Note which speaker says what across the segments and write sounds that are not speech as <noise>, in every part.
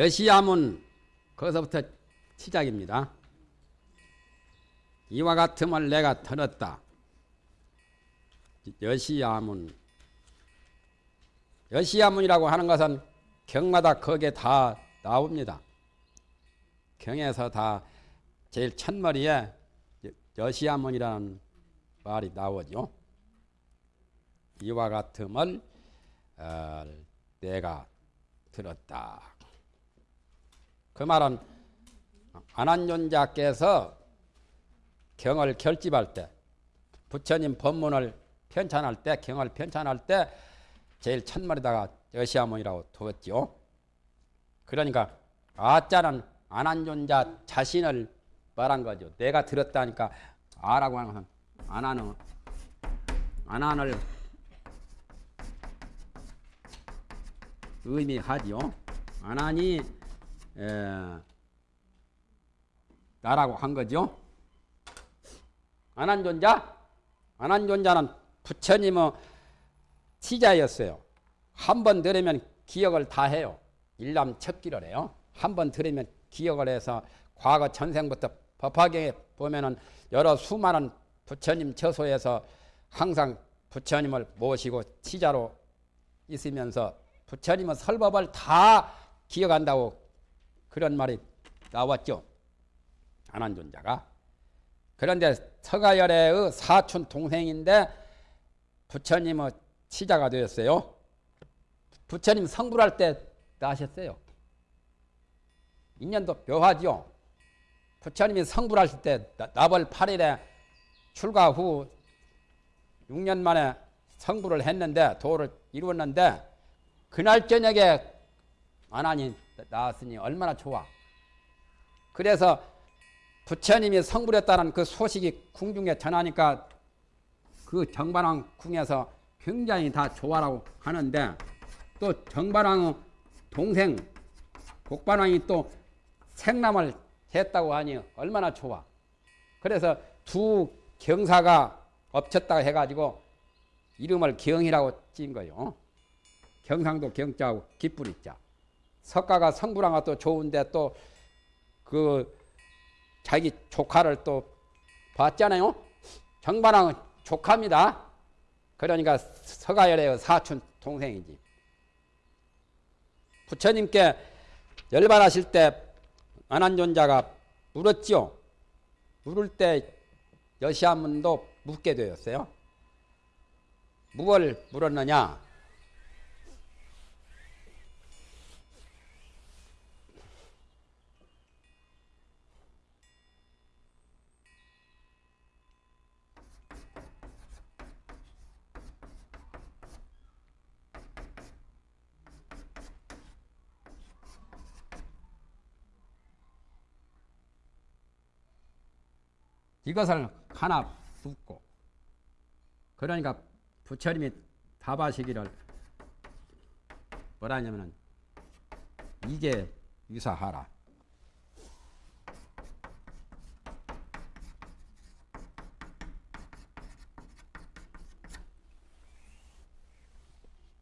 Speaker 1: 여시야문 거기서부터 시작입니다. 이와 같음을 내가 들었다. 여시야문 여시야문이라고 하는 것은 경마다 거기에 다 나옵니다. 경에서 다 제일 첫머리에 여시야문이라는 말이 나오죠. 이와 같음을 어, 내가 들었다. 그 말은 안한존자께서 경을 결집할 때 부처님 법문을 편찬할 때 경을 편찬할 때 제일 첫머리다가 여시아문이라고 두었죠. 그러니까 아자는 안한존자 자신을 말한 거죠. 내가 들었다니까 아라고 하는 것은 안하는 안한을 의미하지요. 안하니 에, 나라고 한 거죠. 안한존자? 안한존자는 부처님의 시자였어요. 한 번 들으면 기억을 다 해요. 일남 척기를 해요. 한 번 들으면 기억을 해서 과거 전생부터 법화경에 보면은 여러 수많은 부처님 처소에서 항상 부처님을 모시고 시자로 있으면서 부처님의 설법을 다 기억한다고 그런 말이 나왔죠. 안한존자가. 그런데 서가열의 사촌 동생인데 부처님의 치자가 되었어요. 부처님 성불할 때 나셨어요. 인연도 묘하죠. 부처님이 성불하실 때 나벌 8일에 출가 후 6년 만에 성불을 했는데 도를 이루었는데 그날 저녁에 안하니 나왔으니 얼마나 좋아. 그래서 부처님이 성불했다는 그 소식이 궁중에 전하니까 그 정반왕 궁에서 굉장히 다 좋아라고 하는데 또 정반왕의 동생 곡반왕이 또 생남을 했다고 하니 얼마나 좋아. 그래서 두 경사가 엎쳤다고 해가지고 이름을 경이라고 찐 거요. 경상도 경자하고 기쁘리 자. 석가가 성불왕가 또 좋은데 또 그 자기 조카를 또 봤잖아요. 정반왕은 조카입니다. 그러니까 서가열의 사촌 동생이지. 부처님께 열반하실 때 안한존자가 물었지요. 물을 때 여시한문도 묻게 되었어요. 무엇을 물었느냐? 이것을 하나 붓고 그러니까 부처님이 답하시기를 뭐라냐면은 이게 유사하라.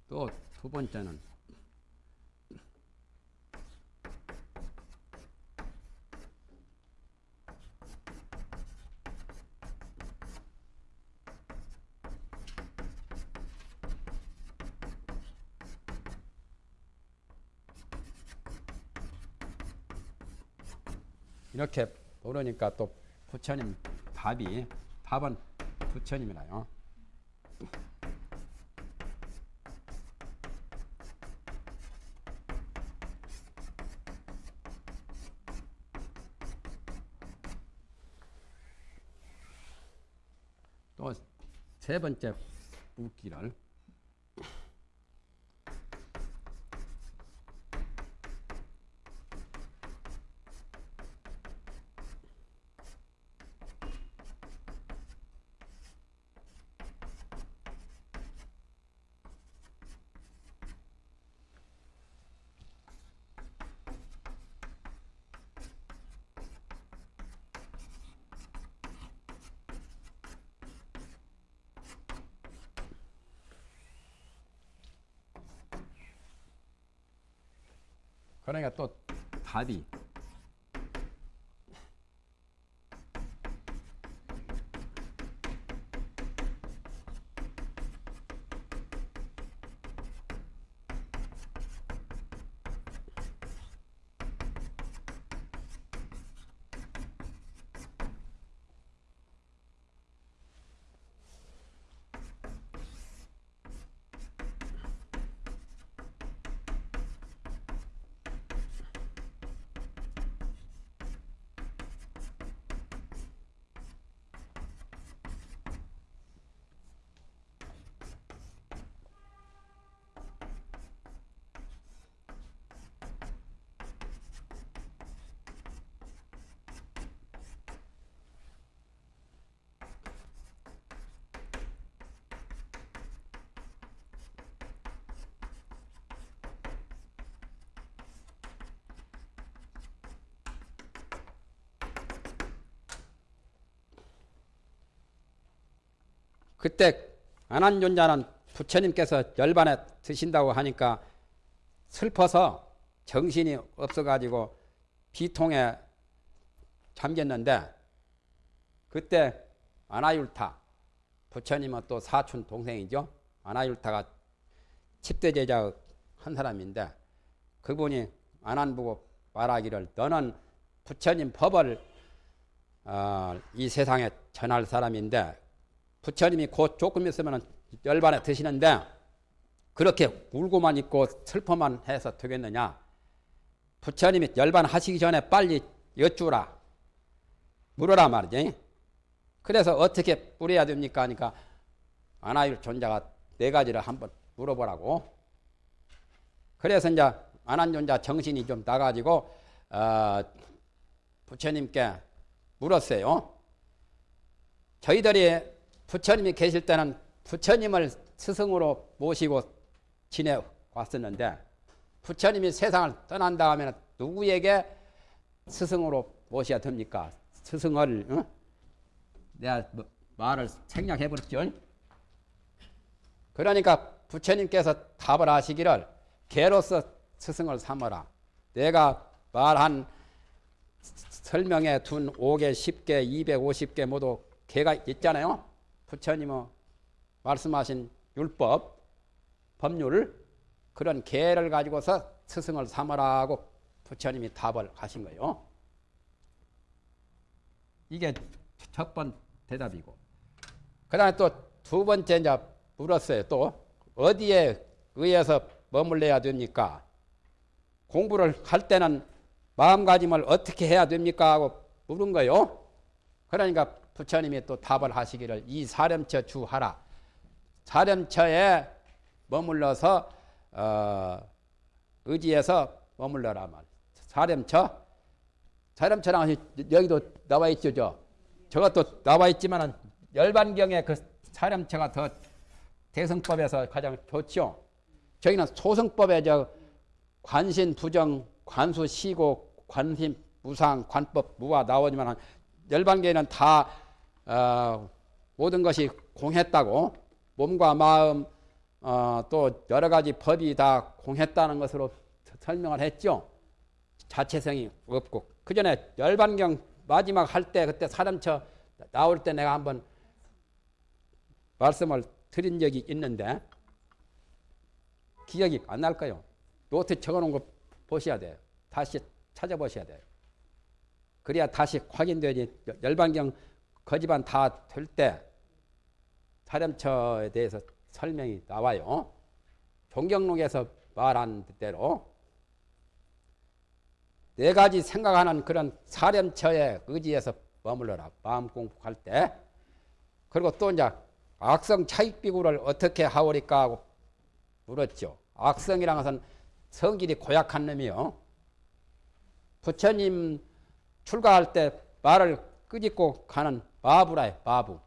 Speaker 1: 또 두 번째는 이렇게 모르니까 또 부처님 답이 답은 부처님이라요. 또 세 번째 묻기를 그러니까 또 답이 그때 안한존자는 부처님께서 열반에 드신다고 하니까 슬퍼서 정신이 없어가지고 비통에 잠겼는데 그때 아나율타 부처님은 또 사촌 동생이죠. 아나율타가 10대 제자 한 사람인데 그분이 안한 보고 말하기를 너는 부처님 법을 어, 이 세상에 전할 사람인데 부처님이 곧 조금 있으면 열반에 드시는데 그렇게 울고만 있고 슬퍼만 해서 되겠느냐? 부처님이 열반 하시기 전에 빨리 여쭈라. 물어라 말이지. 그래서 어떻게 물어야 됩니까? 하니까 아나율 존자가 네 가지를 한번 물어보라고. 그래서 이제 안한존자 정신이 좀 나가지고 어, 부처님께 물었어요. 저희들이 부처님이 계실 때는 부처님을 스승으로 모시고 지내왔었는데 부처님이 세상을 떠난 다음에는 누구에게 스승으로 모셔야 됩니까? 스승을 어? 내가 뭐 말을 생략해 버렸죠. 그러니까 부처님께서 답을 하시기를 개로서 스승을 삼어라. 내가 말한 설명에 둔 5개, 10개, 250개 모두 개가 있잖아요. 부처님의 말씀하신 율법, 법률 그런 계를 가지고서 스승을 삼으라고 부처님이 답을 하신 거예요. 이게 첫 번 대답이고. 그 다음에 또 두 번째 이제 물었어요. 또 어디에 의해서 머물러야 됩니까? 공부를 할 때는 마음가짐을 어떻게 해야 됩니까? 하고 물은 거예요. 그러니까 부처님이 또 답을 하시기를 이 사렴처 주하라. 사렴처에 머물러서 어, 의지해서 머물러라 말. 사렴처 사렴처랑 여기도 나와 있죠. 저. 저것도 나와 있지만 열반경에 그 사렴처가 더 대승법에서 가장 좋죠. 저기는 소승법에 저 관신 부정 관수 시고 관심 무상 관법 무화 나오지만 열반계는 다 어, 모든 것이 공했다고 몸과 마음 어, 또 여러 가지 법이 다 공했다는 것으로 설명을 했죠. 자체성이 없고 그 전에 열반경 마지막 할 때 그때 사람처 나올 때 내가 한번 말씀을 드린 적이 있는데 기억이 안 날까요? 노트 적어놓은 거 보셔야 돼요. 다시 찾아보셔야 돼요. 그래야 다시 확인되지 열반경 거지반 다 될 때 사렴처에 대해서 설명이 나와요. 종경록에서 말한 대로 네 가지 생각하는 그런 사렴처에 의지해서 머물러라. 마음 공부할 때. 그리고 또 이제 악성 차익비구를 어떻게 하오리까 하고 물었죠. 악성이라는 것은 성질이 고약한 놈이요. 부처님 출가할 때 말을 끄집고 가는 마부라요, 마부.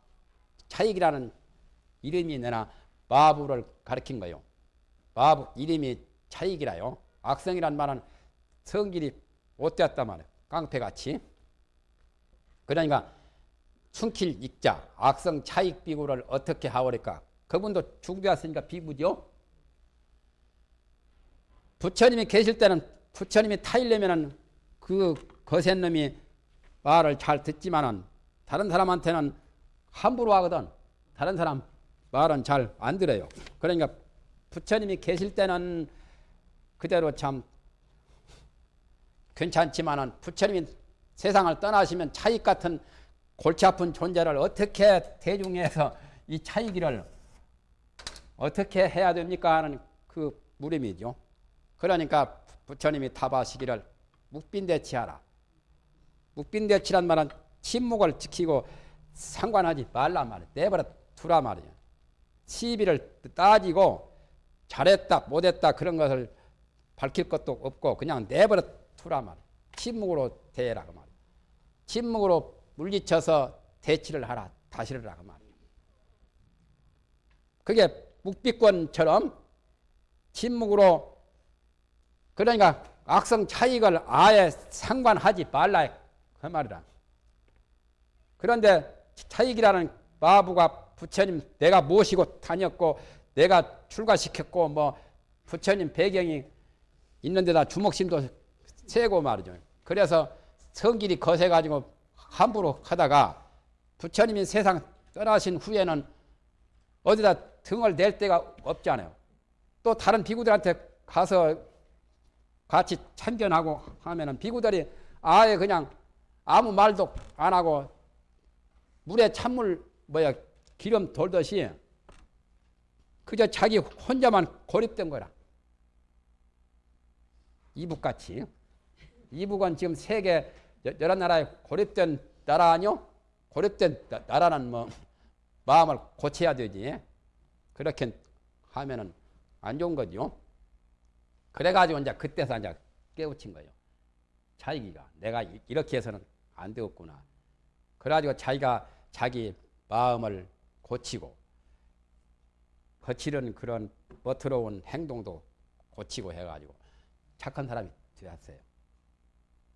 Speaker 1: 차익이라는 이름이 내나 마부를 가리킨 거요. 마부 이름이 차익이라요. 악성이란 말은 성질이 못되었단 말이에요. 깡패같이. 그러니까 충킬 익자, 악성 차익 비구를 어떻게 하오리까? 그분도 중비했으니까 비구죠. 부처님이 계실 때는 부처님이 타일려면은 그 거센 놈이 말을 잘 듣지만은 다른 사람한테는 함부로 하거든. 다른 사람 말은 잘 안 들어요. 그러니까 부처님이 계실 때는 그대로 참 괜찮지만은 부처님이 세상을 떠나시면 차익 같은 골치 아픈 존재를 어떻게 대중에서 이 차이기를 어떻게 해야 됩니까 하는 그 물음이죠. 그러니까 부처님이 답하시기를 묵빈대치하라. 묵빈대치란 말은 침묵을 지키고 상관하지 말란 말이야. 내버려 두라 말이야. 시비를 따지고 잘했다 못했다 그런 것을 밝힐 것도 없고 그냥 내버려 두라 말이야. 침묵으로 대해라 그 말이야. 침묵으로 물리쳐서 대치를 하라. 하라 그 말이야. 그게 묵비권처럼 침묵으로 그러니까 악성 차익을 아예 상관하지 말라 그 말이라. 그런데 차익이라는 마부가 부처님 내가 모시고 다녔고 내가 출가시켰고 뭐 부처님 배경이 있는 데다 주먹심도 세고 말이죠. 그래서 성질이 거세가지고 함부로 하다가 부처님이 세상 떠나신 후에는 어디다 등을 낼 데가 없잖아요. 또 다른 비구들한테 가서 같이 참견하고 하면은 비구들이 아예 그냥 아무 말도 안 하고 물에 찬물 뭐야 기름 돌듯이 그저 자기 혼자만 고립된 거라. 이북같이. 이북은 지금 세계 여러 나라에 고립된 나라 아니요? 고립된 나라는 뭐 마음을 고쳐야 되지. 그렇게 하면은 안 좋은 거죠. 그래가지고 이제 그때서 이제 깨우친 거예요. 자기가 내가 이렇게 해서는 안 되었구나. 그래가지고 자기가 자기 마음을 고치고 거칠은 그런 멋스러운 행동도 고치고 해가지고 착한 사람이 되었어요.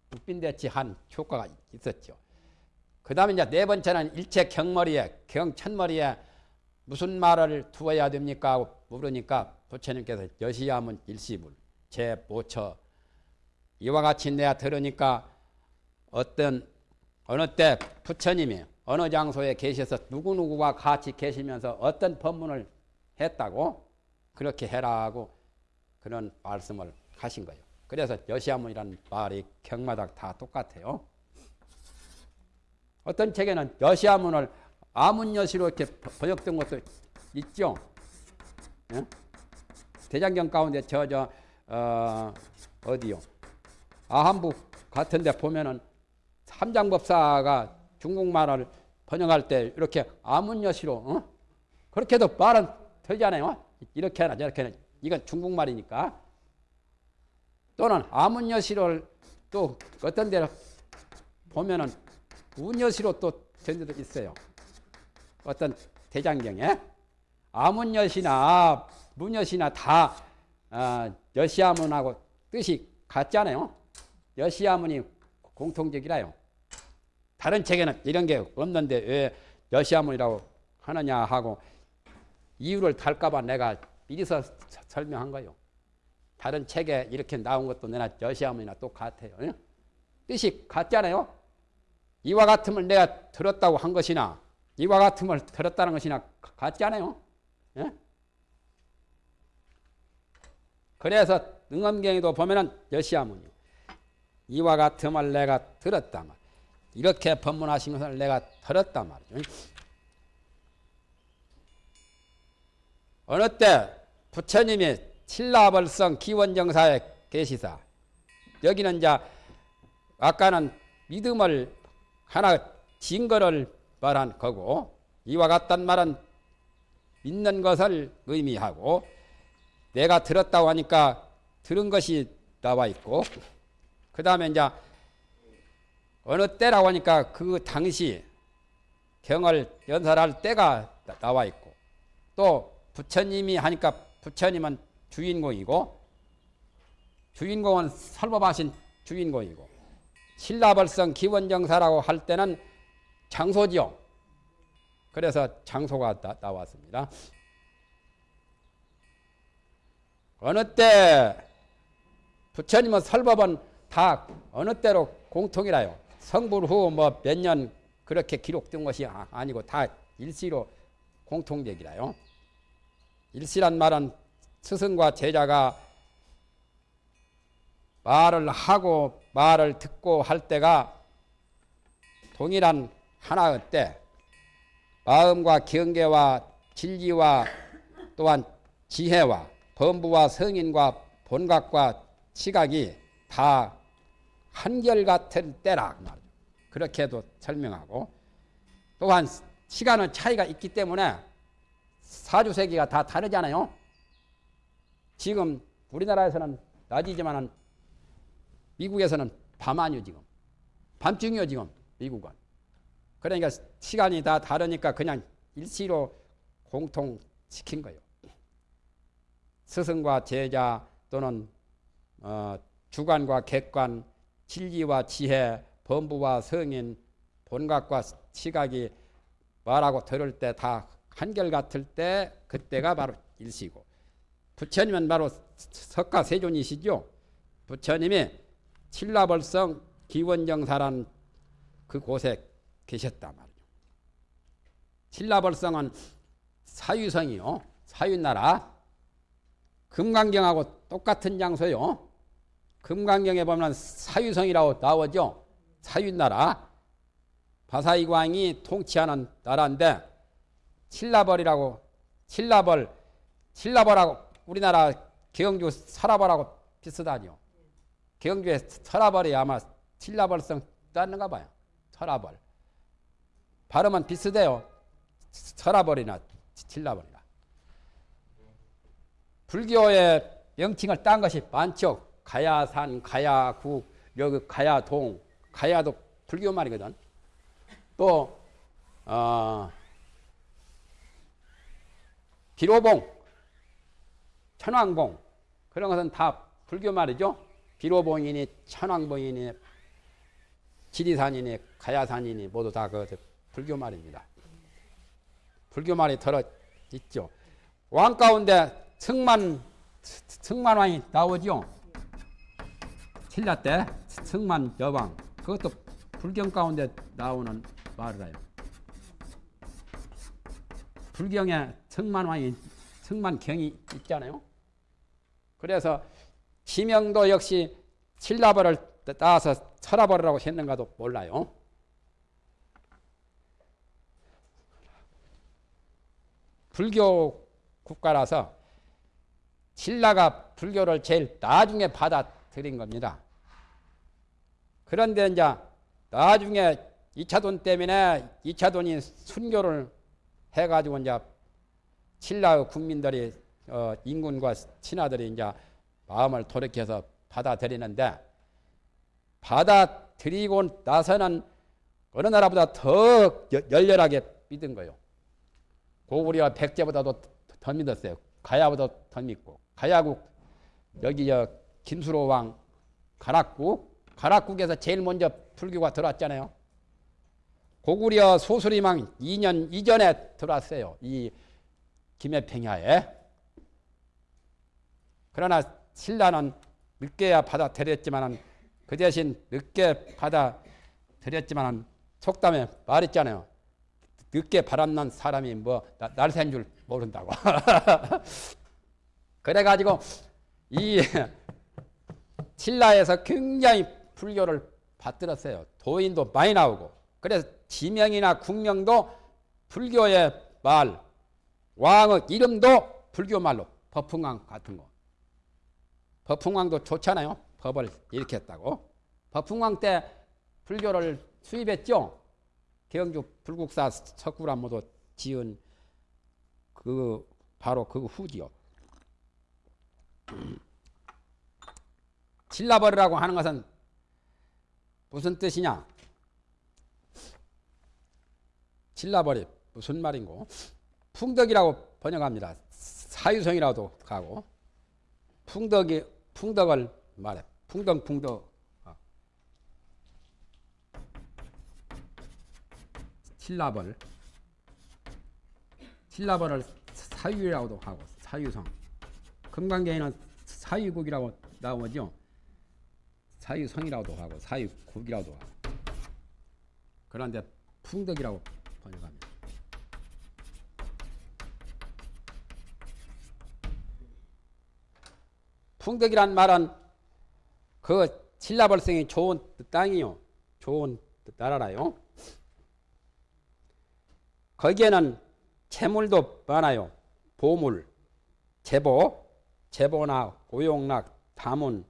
Speaker 1: 국빈대치 한 효과가 있었죠. 그 다음에 이제 네 번째는 일체 경머리에, 경천머리에 무슨 말을 두어야 됩니까? 하고 물으니까 부처님께서 여시야문 일시불, 제 모처 이와 같이 내가 들으니까 어떤 어느 때 부처님이 어느 장소에 계셔서 누구누구와 같이 계시면서 어떤 법문을 했다고 그렇게 해라고 그런 말씀을 하신 거예요. 그래서 여시아문이라는 말이 경마다 다 똑같아요. 어떤 책에는 여시아문을 아문여시로 이렇게 번역된 것도 있죠. 예? 대장경 가운데 저, 저, 어, 어디요? 아한부 같은데 보면은 삼장법사가 중국말을 번역할 때 이렇게 아문여시로, 어? 그렇게도 말은 되잖아요. 이렇게 하나 저렇게 하나. 이건 중국말이니까. 또는 아문여시를 또 어떤 데를 보면은 운여시로 또된 데도 있어요. 어떤 대장경에 아문여시나 문여시나 다 어, 여시아문하고 뜻이 같잖아요. 여시아문이 공통적이라요. 다른 책에는 이런 게 없는데 왜 여시아문이라고 하느냐 하고 이유를 달까봐 내가 미리서 설명한 거예요. 다른 책에 이렇게 나온 것도 내가 여시아문이나 똑같아요. 뜻이 같잖아요. 이와 같음을 내가 들었다고 한 것이나 이와 같음을 들었다는 것이나 같잖아요. 예? 그래서 능엄경에도 보면은 여시아문이 이와 같음을 내가 들었다 말. 이렇게 법문하신 것을 내가 들었다 말이죠. 어느 때 부처님이 칠라벌성 기원정사에 계시사 여기는 이제 아까는 믿음을 하나 증거를 말한 거고 이와 같단 말은 믿는 것을 의미하고 내가 들었다고 하니까 들은 것이 나와 있고 그 다음에 이제 어느 때라고 하니까 그 당시 경을 연설할 때가 나와 있고 또 부처님이 하니까 부처님은 주인공이고 주인공은 설법하신 주인공이고 신라벌성 기원정사라고 할 때는 장소지요. 그래서 장소가 나, 나왔습니다. 어느 때 부처님은 설법은 다 어느 때로 공통이라요. 성불 후 뭐 몇 년 그렇게 기록된 것이 아- 아니고 다 일시로 공통적이라요. 일시란 말은 스승과 제자가 말을 하고 말을 듣고 할 때가 동일한 하나의 때 마음과 경계와 진리와 또한 지혜와 범부와 성인과 본각과 시각이 다 한결같은 때라 그 말이죠. 그렇게도 설명하고 또한 시간은 차이가 있기 때문에 사주세기가 다 다르잖아요. 지금 우리나라에서는 낮이지만 미국에서는 밤 아니요 지금 밤중이요 지금 미국은 그러니까 시간이 다 다르니까 그냥 일시로 공통시킨 거예요. 스승과 제자 또는 어, 주관과 객관, 진리와 지혜, 범부와 성인, 본각과 시각이 말하고 들을 때 다 한결같을 때 그때가 바로 일시고 부처님은 바로 석가 세존이시죠. 부처님이 칠라벌성 기원정사란 그 곳에 계셨단 말이죠. 칠라벌성은 사유성이요. 사유나라. 금강경하고 똑같은 장소요. 금강경에 보면 사유성이라고 나오죠. 사유나라. 바사이광이 통치하는 나라인데 칠라벌이라고 칠라벌 칠라벌하고 우리나라 경주 설화벌하고 비슷하죠. 경주의 설화벌이 아마 칠라벌성 따는가 봐요. 설화벌. 발음은 비슷해요. 설화벌이나 칠라벌이나. 불교의 명칭을 딴 것이 많죠. 가야산, 가야구, 여기 가야동, 가야도 불교 말이거든. 또 어, 비로봉, 천왕봉 그런 것은 다 불교 말이죠. 비로봉이니 천왕봉이니 지리산이니 가야산이니 모두 다 그 불교 말입니다. 불교 말이 들어 있죠. 왕 가운데 승만 승만왕이 나오죠. 신라 때 승만 여왕 그것도 불경 가운데 나오는 말이라요. 불경에 승만왕이 승만경이 있잖아요. 그래서 지명도 역시 신라벌을 따서 철화벌이라고 했는가도 몰라요. 불교 국가라서 신라가 불교를 제일 나중에 받아들인 겁니다. 그런데 이제 나중에 2차 돈 때문에 2차 돈이 순교를 해가지고 이제 신라 국민들이 어, 인군과 신하들이 이제 마음을 돌이켜서 받아들이는데 받아들이고 나서는 어느 나라보다 더 열렬하게 믿은 거예요. 고구려와 백제보다도 더 믿었어요. 가야보다 더 믿고 가야국 여기 저 김수로 왕 가락국 가락국에서 제일 먼저 불교가 들어왔잖아요. 고구려 소수리망 2년 이전에 들어왔어요. 이 김해평야에. 그러나 신라는 늦게야 받아들였지만 그 대신 늦게 받아들였지만 속담에 말했잖아요. 늦게 바람난 사람이 뭐 날샌 줄 모른다고. <laughs> 그래가지고 이 신라에서 굉장히 불교를 받들었어요. 도인도 많이 나오고. 그래서 지명이나 국명도 불교의 말, 왕의 이름도 불교 말로 법흥왕 같은 거. 법흥왕도 좋잖아요. 법을 했다고. 법흥왕 때 불교를 수입했죠. 경주 불국사 석굴암모도 지은 그 바로 그 후지요. <clears throat> 질라버리라고 하는 것은 무슨 뜻이냐? 질라버리 무슨 말인고? 풍덕이라고 번역합니다. 사유성이라도 가고 풍덕이 풍덕을 말해. 풍덕 풍덕. 어. 칠라벌 칠라벌을 사유라고도 하고 사유성 금강계에는 사유국이라고 나오죠. 사유성이라고도 하고 사유국이라고도 하고 그런데 풍덕이라고 번역합니다. 풍덕이란 말은 그 신라벌성이 좋은 땅이요. 좋은 나라라요. 거기에는 재물도 많아요. 보물, 제보, 제보나 오용락, 다문,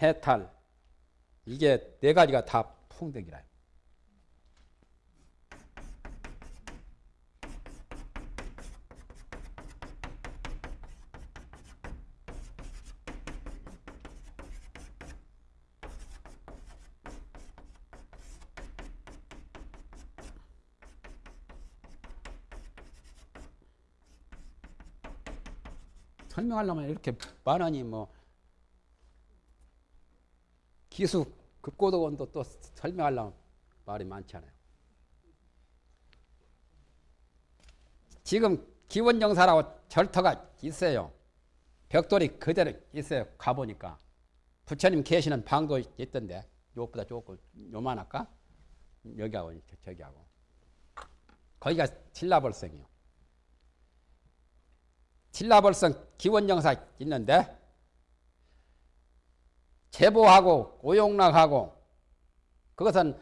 Speaker 1: 해탈 이게 네 가지가 다 풍덕이라요. 설명하려면 이렇게 많으니 뭐 기수 급고도원도 또 설명하려면 말이 많잖아요. 지금 기원정사라고 절터가 있어요. 벽돌이 그대로 있어요. 가보니까. 부처님 계시는 방도 있던데 요것보다 조금 요만할까? 여기하고 저기하고. 거기가 신라벌성이요. 신라벌성 기원정사 있는데 제보하고 오용락하고 그것은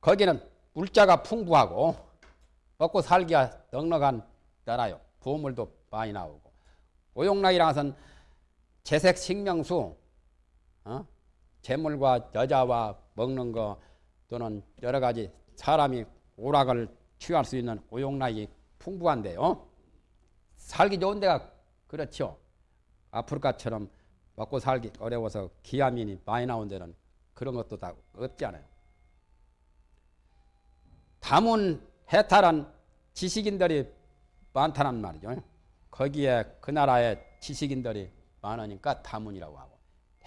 Speaker 1: 거기는 물자가 풍부하고 먹고 살기가 넉넉한 나라요. 부물도 많이 나오고 오용락이라는 것은 재색 식명수 어? 재물과 여자와 먹는 거 또는 여러 가지 사람이 오락을 취할 수 있는 오용락이 풍부한데요. 살기 좋은 데가 그렇죠. 아프리카처럼 먹고 살기 어려워서 기아민이 많이 나온 데는 그런 것도 다 없잖아요. 다문 해탈한 지식인들이 많다는 말이죠. 거기에 그 나라의 지식인들이 많으니까 다문이라고 하고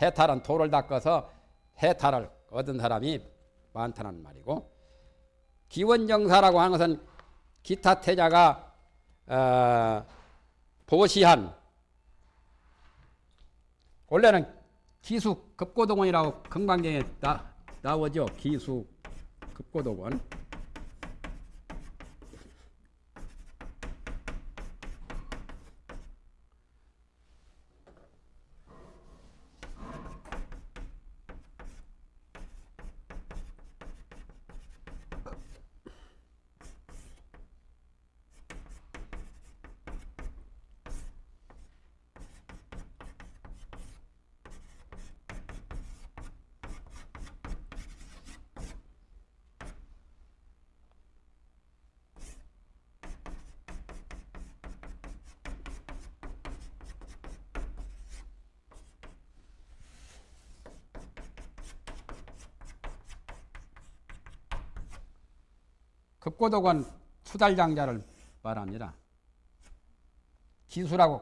Speaker 1: 해탈은 돌을 닦아서 해탈을 얻은 사람이 많다는 말이고 기원정사라고 하는 것은 기타 태자가 어, 보시한 원래는 기수 급고동원이라고 금강경에 나, 나오죠. 기수 급고동원. 급고독은 수달장자를 말합니다. 기수라고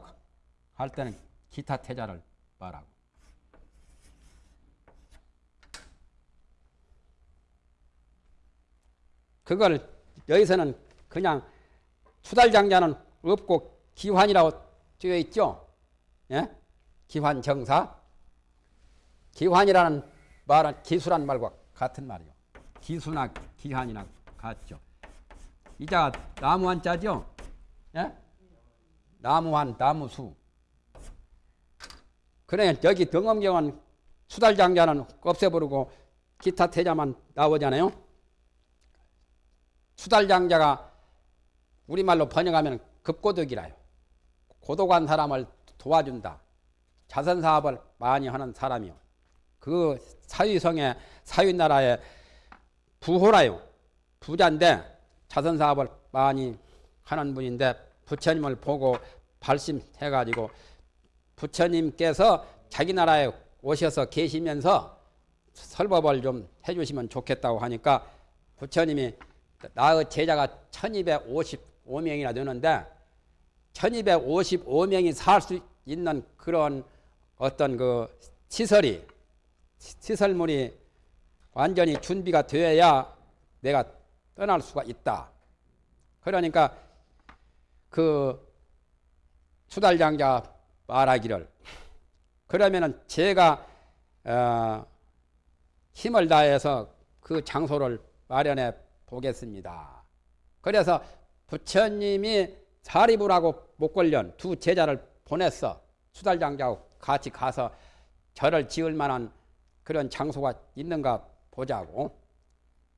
Speaker 1: 할 때는 기타 태자를 말하고 그걸 여기서는 그냥 수달장자는 없고 기환이라고 되어 있죠. 예? 기환 정사. 기환이라는 말은 기수란 말과 같은 말이요. 기수나 기환이나 같죠. 이자 나무 한자죠? 예? 나무 한 나무 수. 그래 여기 등엄경은 수달장자는 없애버리고 기타 태자만 나오잖아요. 수달장자가 우리말로 번역하면 급고독이라요. 고독한 사람을 도와준다. 자선사업을 많이 하는 사람이요. 그 사유성의 사유나라의 부호라요. 부자인데 자선사업을 많이 하는 분인데 부처님을 보고 발심해가지고 부처님께서 자기 나라에 오셔서 계시면서 설법을 좀 해주시면 좋겠다고 하니까 부처님이 나의 제자가 1255명이나 되는데 1255명이 살 수 있는 그런 어떤 그 시설이 시설물이 완전히 준비가 되어야 내가 떠날 수가 있다. 그러니까 그 수달장자 말하기를 그러면은 제가 어 힘을 다해서 그 장소를 마련해 보겠습니다. 그래서 부처님이 사리불하고 목걸련 두 제자를 보냈어. 수달장자하고 같이 가서 절을 지을 만한 그런 장소가 있는가 보자고.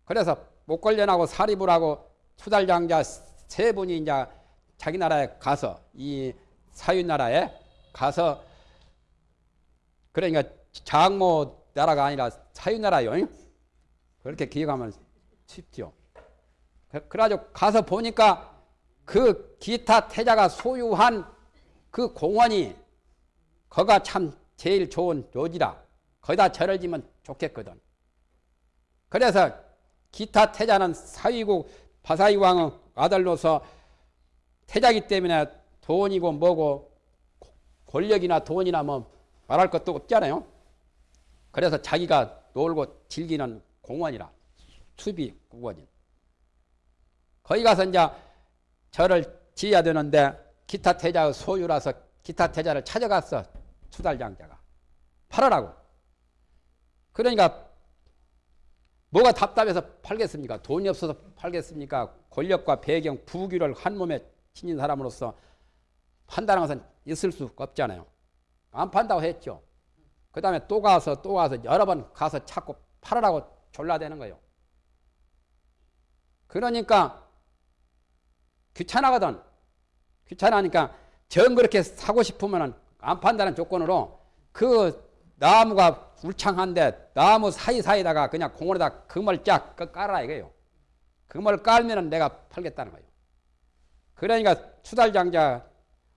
Speaker 1: 그래서 목걸련하고 사리불하고 수달장자 세 분이 이제 자기 나라에 가서 이 사유 나라에 가서 그러니까 장모 나라가 아니라 사유 나라요. 그렇게 기억하면 쉽죠. 그, 그래가지고 가서 보니까 그 기타 태자가 소유한 그 공원이 거가 참 제일 좋은 요지라 거기다 절을 지면 좋겠거든. 그래서 기타 태자는 사위국 바사이 왕의 아들로서 태자기 때문에 돈이고 뭐고 권력이나 돈이나 뭐 말할 것도 없잖아요. 그래서 자기가 놀고 즐기는 공원이라 수비 구원인. 거기 가서 이제 절을 지어야 되는데 기타 태자의 소유라서 기타 태자를 찾아갔어 수달장자가 팔아라고. 그러니까 뭐가 답답해서 팔겠습니까? 돈이 없어서 팔겠습니까? 권력과 배경, 부귀를 한 몸에 지닌 사람으로서 판다는 것은 있을 수 없잖아요. 안 판다고 했죠. 그 다음에 또 가서 또 가서 여러 번 가서 찾고 팔으라고 졸라대는 거예요. 그러니까 귀찮아거든. 귀찮으니까 정 그렇게 사고 싶으면 안 판다는 조건으로 그 나무가 울창한데 나무 사이사이다가 그냥 공원에다 금을 쫙 깔아라 이거예요. 금을 깔면 내가 팔겠다는 거예요. 그러니까 수달장자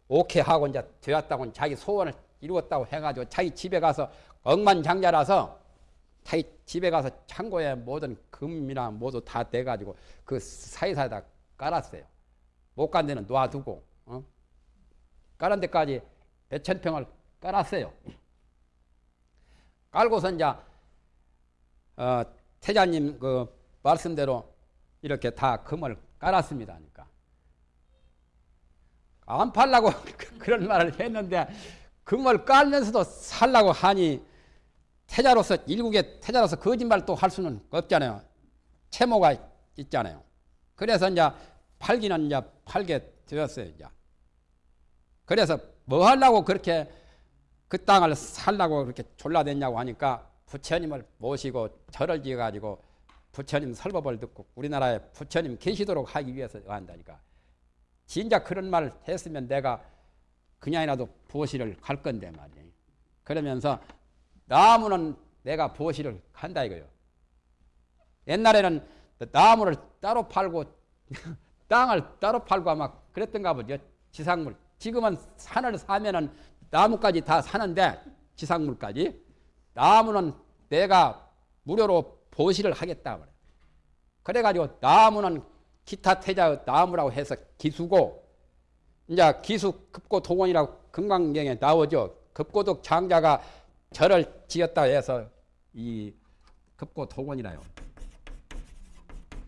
Speaker 1: 오케이 하고 이제 되었다고 자기 소원을 이루었다고 해가지고 자기 집에 가서 억만장자라서 자기 집에 가서 창고에 모든 금이나 모두 다 대가지고 그 사이사이다 깔았어요. 못 간 데는 놔두고 어? 깔은 데까지 몇천 평을 깔았어요. 깔고서 이제 어, 태자님 그 말씀대로 이렇게 다 금을 깔았습니다. 그러니까 안 팔라고 <laughs> 그런 말을 했는데 금을 깔면서도 살라고 하니 태자로서 일국의 태자로서 거짓말 또 할 수는 없잖아요. 채모가 있잖아요. 그래서 이제 팔기는 이제 팔게 되었어요. 이제. 그래서 뭐 하려고 그렇게 그 땅을 살라고 그렇게 졸라댔냐고 하니까 부처님을 모시고 절을 지어가지고 부처님 설법을 듣고 우리나라에 부처님 계시도록 하기 위해서 한다니까. 진짜 그런 말을 했으면 내가 그냥이라도 보시를 갈 건데 말이에요. 그러면서 나무는 내가 보시를 간다 이거요. 옛날에는 나무를 따로 팔고 <laughs> 땅을 따로 팔고 아마 그랬던가 보죠. 지상물. 지금은 산을 사면은 나무까지 다 사는데 지상물까지 나무는 내가 무료로 보시를 하겠다 그래. 그래가지고 나무는 기타 태자 나무라고 해서 기수고 이제 기수 급고 동원이라고 금강경에 나오죠. 급고덕 장자가 절을 지었다 해서 이 급고 동원이라요.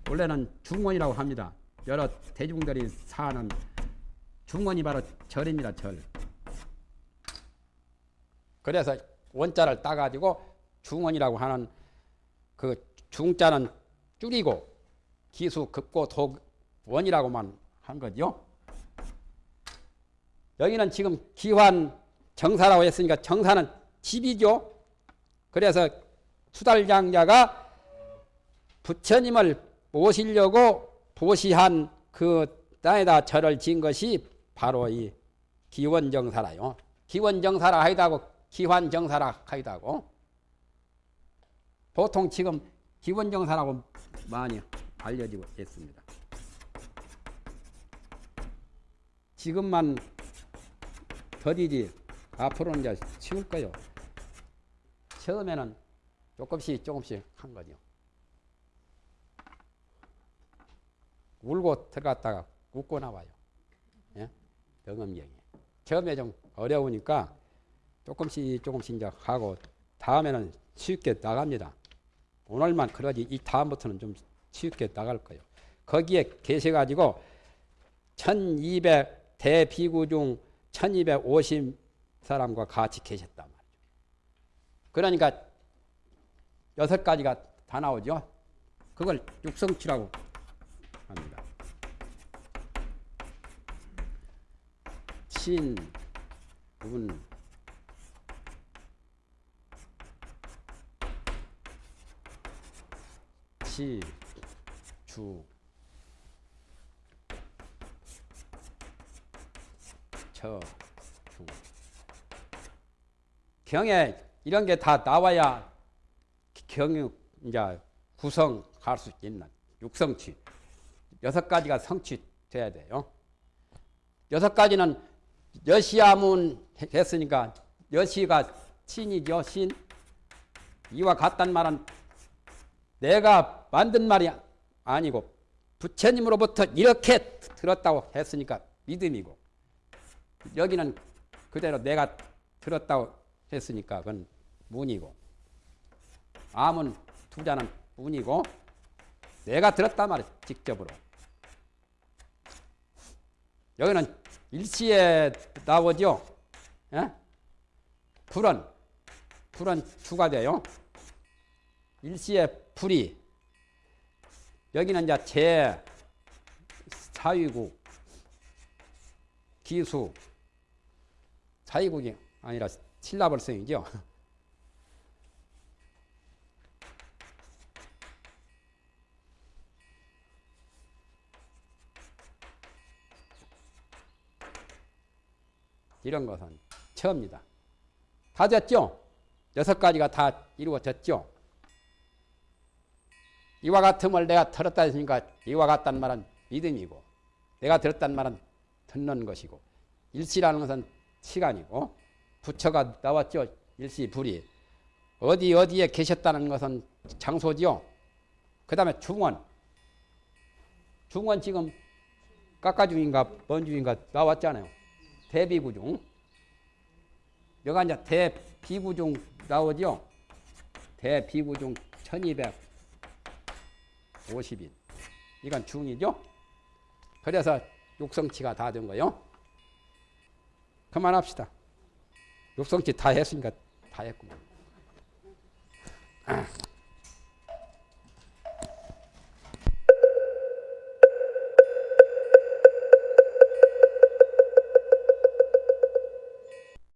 Speaker 1: 원래는 중원이라고 합니다. 여러 대중들이 사는 중원이 바로 절입니다. 절. 그래서 원자를 따가지고 중원이라고 하는 그 중자는 줄이고 기수 급고 독원이라고만 한 거죠. 여기는 지금 기환 정사라고 했으니까 정사는 집이죠. 그래서 수달장자가 부처님을 모시려고 보시한 그 땅에다 절을 지은 것이 바로 이 기원정사라요. 기원정사라 하이다고 기환정사라 하이다고. 보통 지금 기원정사라고 많이 알려지고 있습니다. 지금만 더디지 앞으로는 이제 쉬울 거요. 처음에는 조금씩 조금씩 한 거죠. 울고 들어갔다가 웃고 나와요. 예? 경험경이. 처음에 좀 어려우니까 조금씩 조금씩 이제 하고 다음에는 쉽게 나갑니다. 오늘만 그러지 이 다음부터는 좀 쉽게 나갈 거예요. 거기에 계셔가지고 1200 대비구 중 1250 사람과 같이 계셨단 말이죠. 그러니까 여섯 가지가 다 나오죠. 그걸 육성치라고 합니다. 신, 운, 시, 주, 처, 중. 경에 이런 게 다 나와야 경유 이제 구성할 수 있는 육성치 여섯 가지가 성취 돼야 돼요. 여섯 가지는 여시아문 했으니까 여시가 신이죠 신. 이와 같단 말은 내가 만든 말이 아니고 부처님으로부터 이렇게 들었다고 했으니까 믿음이고 여기는 그대로 내가 들었다고 했으니까 그건 문이고 암은 투자는 문이고 내가 들었단 말이야 직접으로. 여기는 일시에 나오죠 예? 불은 불은 주가 돼요. 일시에 불이 여기는 이제 재 사위국 기수 사위국이 아니라 신라벌성이죠. <laughs> 이런 것은 처음입니다. 다 됐죠? 여섯 가지가 다 이루어졌죠? 이와 같음을 내가 들었다 했으니까 이와 같다는 말은 믿음이고 내가 들었다는 말은 듣는 것이고 일시라는 것은 시간이고 부처가 나왔죠. 일시 불이 어디 어디에 계셨다는 것은 장소지요. 그 다음에 중원 중원 지금 깎아중인가 번중인가 나왔잖아요. 대비구중 여가 이제 대비구중 나오죠. 대비구중 1250인 이건 중이죠. 그래서 육성치가 다 된 거요. 그만합시다. 육성치 다 했으니까 다 했구만.